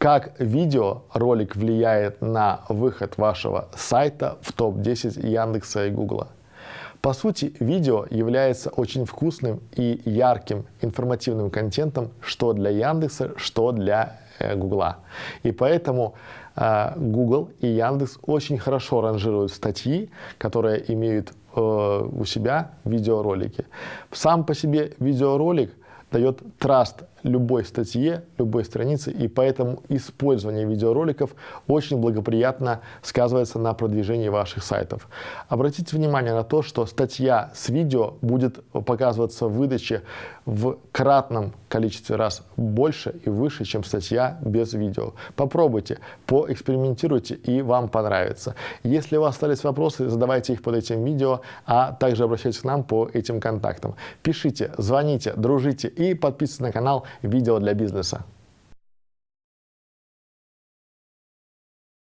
Как видеоролик влияет на выход вашего сайта в топ-10 Яндекса и Гугла? По сути, видео является очень вкусным и ярким информативным контентом что для Яндекса, что для э, Гугла. И поэтому э, Google и Яндекс очень хорошо ранжируют статьи, которые имеют э, у себя видеоролики. Сам по себе видеоролик дает траст любой статье, любой странице, и поэтому использование видеороликов очень благоприятно сказывается на продвижении ваших сайтов. Обратите внимание на то, что статья с видео будет показываться в выдаче в кратном количестве раз больше и выше, чем статья без видео. Попробуйте, поэкспериментируйте, и вам понравится. Если у вас остались вопросы, задавайте их под этим видео, а также обращайтесь к нам по этим контактам. Пишите, звоните, дружите и подписывайтесь на канал видео для бизнеса.